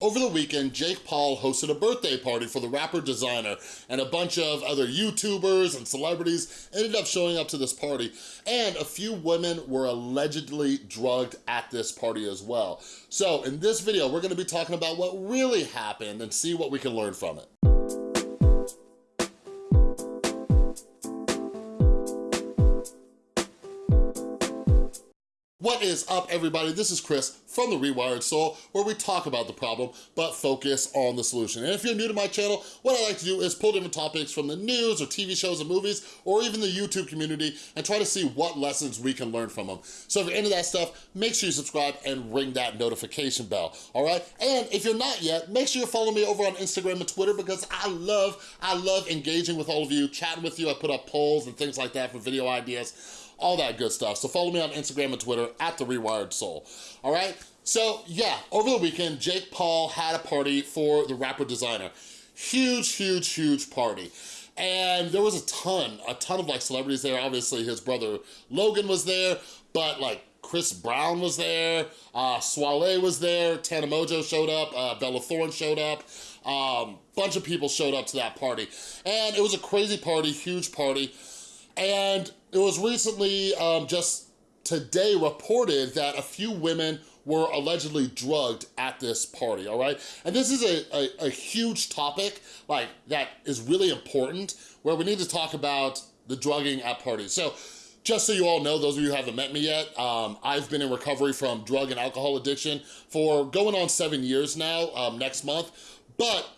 Over the weekend, Jake Paul hosted a birthday party for the rapper Desiigner, and a bunch of other YouTubers and celebrities ended up showing up to this party, and a few women were allegedly drugged at this party as well. So in this video, we're gonna be talking about what really happened and see what we can learn from it. What is up, everybody? This is Chris from The Rewired Soul, where we talk about the problem, but focus on the solution. And if you're new to my channel, what I like to do is pull different topics from the news or TV shows and movies, or even the YouTube community, and try to see what lessons we can learn from them. So if you're into that stuff, make sure you subscribe and ring that notification bell, all right? And if you're not yet, make sure you follow me over on Instagram and Twitter, because I love, I love engaging with all of you, chatting with you. I put up polls and things like that for video ideas all that good stuff. So follow me on Instagram and Twitter at The Rewired Soul, all right? So yeah, over the weekend, Jake Paul had a party for the rapper Desiigner. Huge, huge, huge party. And there was a ton, a ton of like celebrities there. Obviously his brother Logan was there, but like Chris Brown was there, uh, Soiree was there, Tana Mongeau showed up, uh, Bella Thorne showed up, um, bunch of people showed up to that party. And it was a crazy party, huge party. And it was recently, um, just today, reported that a few women were allegedly drugged at this party, all right? And this is a, a, a, huge topic, like, that is really important, where we need to talk about the drugging at parties. So, just so you all know, those of you who haven't met me yet, um, I've been in recovery from drug and alcohol addiction for going on seven years now, um, next month, but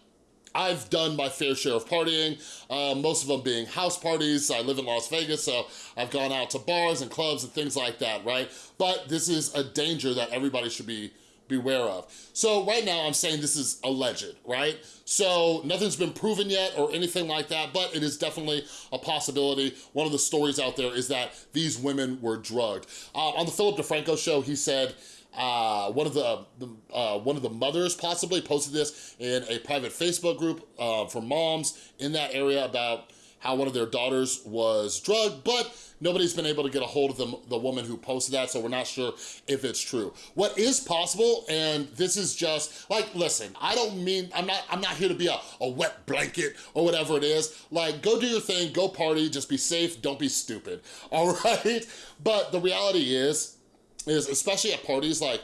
I've done my fair share of partying, uh, most of them being house parties. I live in Las Vegas, so I've gone out to bars and clubs and things like that, right? But this is a danger that everybody should be beware of. So right now I'm saying this is alleged, right? So nothing's been proven yet or anything like that, but it is definitely a possibility. One of the stories out there is that these women were drugged. Uh, on the Philip DeFranco show, he said, uh, one of the, the uh, one of the mothers possibly posted this in a private Facebook group uh, for moms in that area about how one of their daughters was drugged, but nobody's been able to get a hold of the, the woman who posted that, so we're not sure if it's true. What is possible, and this is just, like, listen, I don't mean, I'm not I'm not here to be a, a wet blanket or whatever it is. Like, go do your thing, go party, just be safe, don't be stupid, all right? But the reality is, is especially at parties, like,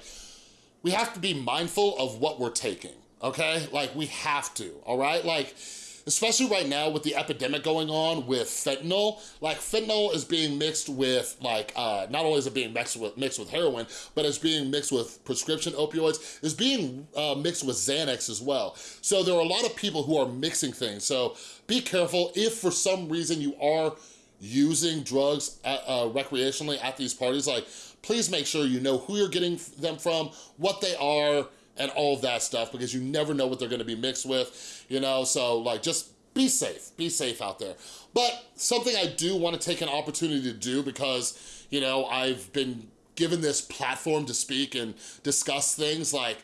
we have to be mindful of what we're taking, okay? Like, we have to, all right? Like, especially right now with the epidemic going on with fentanyl, like fentanyl is being mixed with like, uh, not only is it being mixed with, mixed with heroin, but it's being mixed with prescription opioids, it's being uh, mixed with Xanax as well. So there are a lot of people who are mixing things. So be careful if for some reason you are using drugs at, uh, recreationally at these parties, like please make sure you know who you're getting them from, what they are, and all of that stuff because you never know what they're gonna be mixed with, you know? So like just be safe, be safe out there. But something I do wanna take an opportunity to do because, you know, I've been given this platform to speak and discuss things like,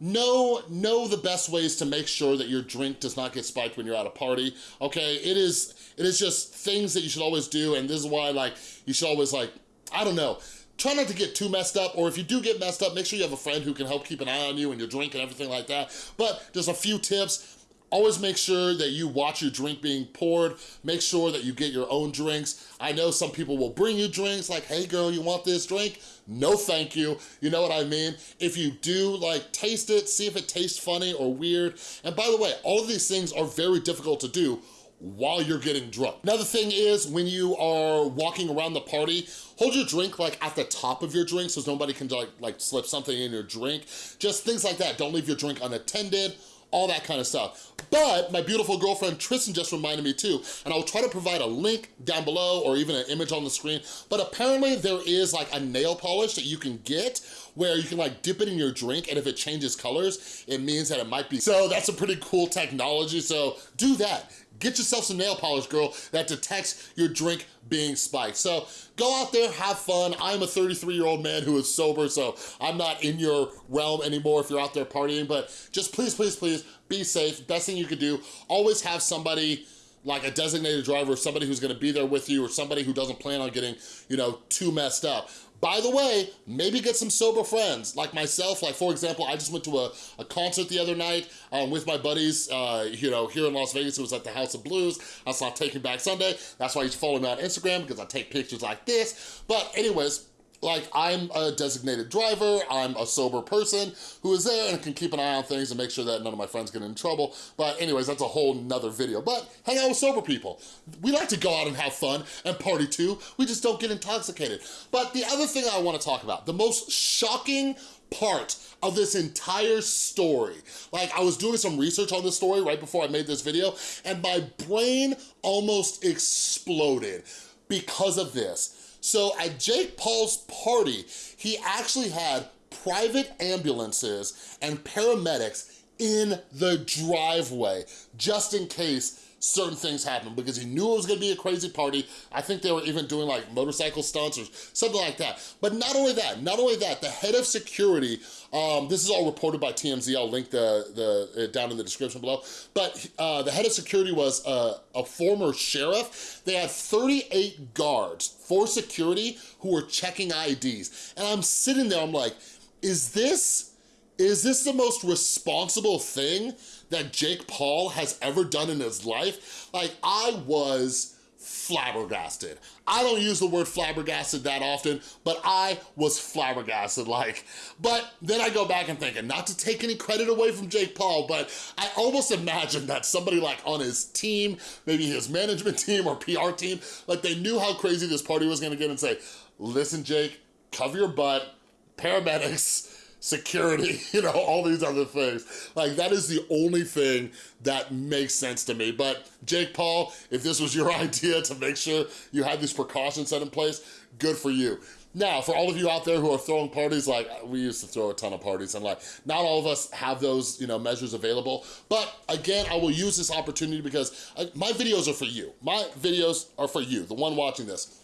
know know the best ways to make sure that your drink does not get spiked when you're at a party okay it is it is just things that you should always do and this is why like you should always like i don't know try not to get too messed up, or if you do get messed up, make sure you have a friend who can help keep an eye on you and your drink and everything like that. But just a few tips. Always make sure that you watch your drink being poured. Make sure that you get your own drinks. I know some people will bring you drinks like, hey girl, you want this drink? No thank you, you know what I mean? If you do, like taste it, see if it tastes funny or weird. And by the way, all of these things are very difficult to do while you're getting drunk. Another thing is when you are walking around the party, hold your drink like at the top of your drink so nobody can like, like slip something in your drink. Just things like that. Don't leave your drink unattended all that kind of stuff. But my beautiful girlfriend Tristan just reminded me too, and I'll try to provide a link down below or even an image on the screen, but apparently there is like a nail polish that you can get where you can like dip it in your drink and if it changes colors, it means that it might be. So that's a pretty cool technology, so do that. Get yourself some nail polish, girl, that detects your drink being spiked. So go out there, have fun. I'm a 33-year-old man who is sober, so I'm not in your realm anymore if you're out there partying, but just please, please, please be safe. Best thing you could do, always have somebody like a designated driver, somebody who's gonna be there with you or somebody who doesn't plan on getting, you know, too messed up. By the way, maybe get some sober friends like myself. Like for example, I just went to a, a concert the other night um, with my buddies, uh, you know, here in Las Vegas. It was at the House of Blues. I saw Taking Back Sunday. That's why you should follow me on Instagram because I take pictures like this. But anyways, like I'm a designated driver, I'm a sober person who is there and can keep an eye on things and make sure that none of my friends get in trouble. But anyways, that's a whole nother video. But hang out with sober people. We like to go out and have fun and party too. We just don't get intoxicated. But the other thing I wanna talk about, the most shocking part of this entire story. Like I was doing some research on this story right before I made this video and my brain almost exploded because of this. So at Jake Paul's party, he actually had private ambulances and paramedics in the driveway, just in case certain things happen because he knew it was gonna be a crazy party. I think they were even doing like motorcycle stunts or something like that. But not only that, not only that, the head of security, um, this is all reported by TMZ, I'll link the, the down in the description below, but uh, the head of security was a, a former sheriff. They had 38 guards for security who were checking IDs. And I'm sitting there, I'm like, is this, is this the most responsible thing that Jake Paul has ever done in his life, like I was flabbergasted. I don't use the word flabbergasted that often, but I was flabbergasted, like, but then I go back and think, and not to take any credit away from Jake Paul, but I almost imagine that somebody like on his team, maybe his management team or PR team, like they knew how crazy this party was gonna get and say, listen, Jake, cover your butt, paramedics, security, you know, all these other things. Like that is the only thing that makes sense to me. But Jake Paul, if this was your idea to make sure you had these precautions set in place, good for you. Now, for all of you out there who are throwing parties, like we used to throw a ton of parties and like not all of us have those, you know, measures available. But again, I will use this opportunity because uh, my videos are for you. My videos are for you, the one watching this.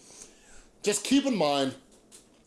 Just keep in mind,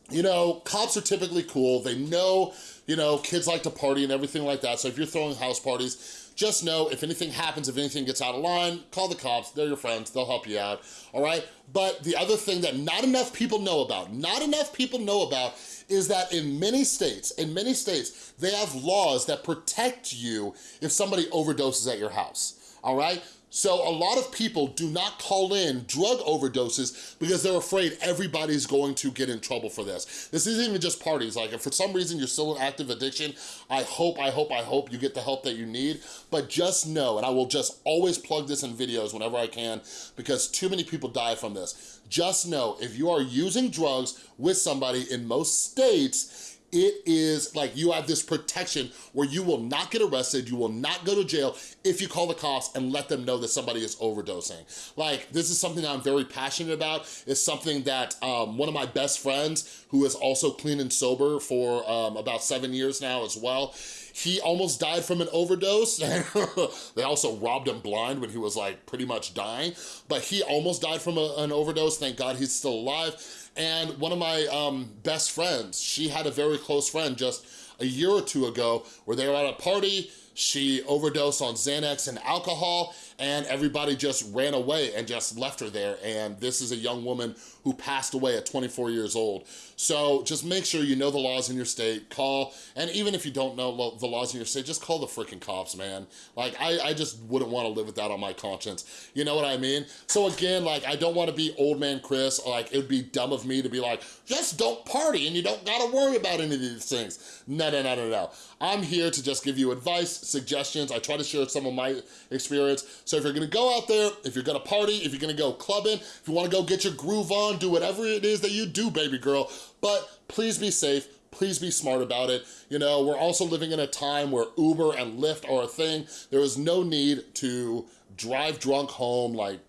you know, cops are typically cool. They know, you know, kids like to party and everything like that. So if you're throwing house parties, just know if anything happens, if anything gets out of line, call the cops. They're your friends. They'll help you out, all right? But the other thing that not enough people know about, not enough people know about is that in many states, in many states, they have laws that protect you if somebody overdoses at your house, all right? So a lot of people do not call in drug overdoses because they're afraid everybody's going to get in trouble for this. This isn't even just parties. Like if for some reason you're still in active addiction, I hope, I hope, I hope you get the help that you need. But just know, and I will just always plug this in videos whenever I can because too many people die from this. Just know if you are using drugs with somebody in most states, it is like you have this protection where you will not get arrested, you will not go to jail if you call the cops and let them know that somebody is overdosing. Like, this is something that I'm very passionate about. It's something that um, one of my best friends, who is also clean and sober for um, about seven years now as well, he almost died from an overdose. they also robbed him blind when he was like pretty much dying, but he almost died from a, an overdose. Thank God he's still alive. And one of my um, best friends, she had a very close friend just a year or two ago where they were at a party, she overdosed on Xanax and alcohol and everybody just ran away and just left her there. And this is a young woman who passed away at 24 years old. So just make sure you know the laws in your state, call, and even if you don't know the laws in your state, just call the freaking cops, man. Like, I, I just wouldn't wanna live with that on my conscience. You know what I mean? So again, like, I don't wanna be old man Chris, like, it would be dumb of me to be like, just don't party and you don't gotta worry about any of these things. No, no, no, no, no. I'm here to just give you advice, suggestions. I try to share some of my experience. So if you're gonna go out there, if you're gonna party, if you're gonna go clubbing, if you wanna go get your groove on, do whatever it is that you do, baby girl, but please be safe, please be smart about it. You know, we're also living in a time where Uber and Lyft are a thing. There is no need to drive drunk home, like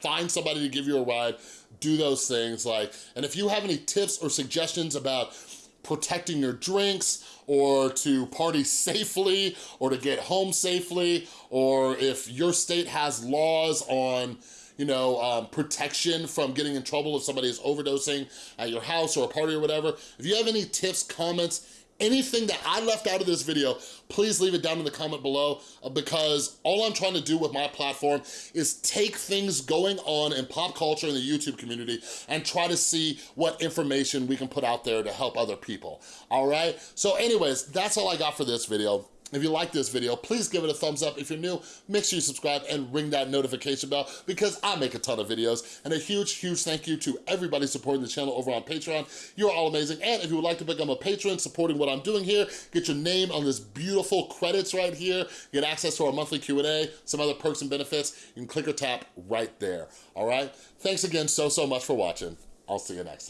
find somebody to give you a ride, do those things. like. And if you have any tips or suggestions about protecting your drinks or to party safely or to get home safely or if your state has laws on you know, um, protection from getting in trouble if somebody is overdosing at your house or a party or whatever. If you have any tips, comments, anything that I left out of this video, please leave it down in the comment below uh, because all I'm trying to do with my platform is take things going on in pop culture in the YouTube community and try to see what information we can put out there to help other people, all right? So anyways, that's all I got for this video. If you like this video, please give it a thumbs up. If you're new, make sure you subscribe and ring that notification bell because I make a ton of videos. And a huge, huge thank you to everybody supporting the channel over on Patreon. You're all amazing. And if you would like to become a patron supporting what I'm doing here, get your name on this beautiful credits right here, get access to our monthly Q&A, some other perks and benefits, you can click or tap right there, all right? Thanks again so, so much for watching. I'll see you next time.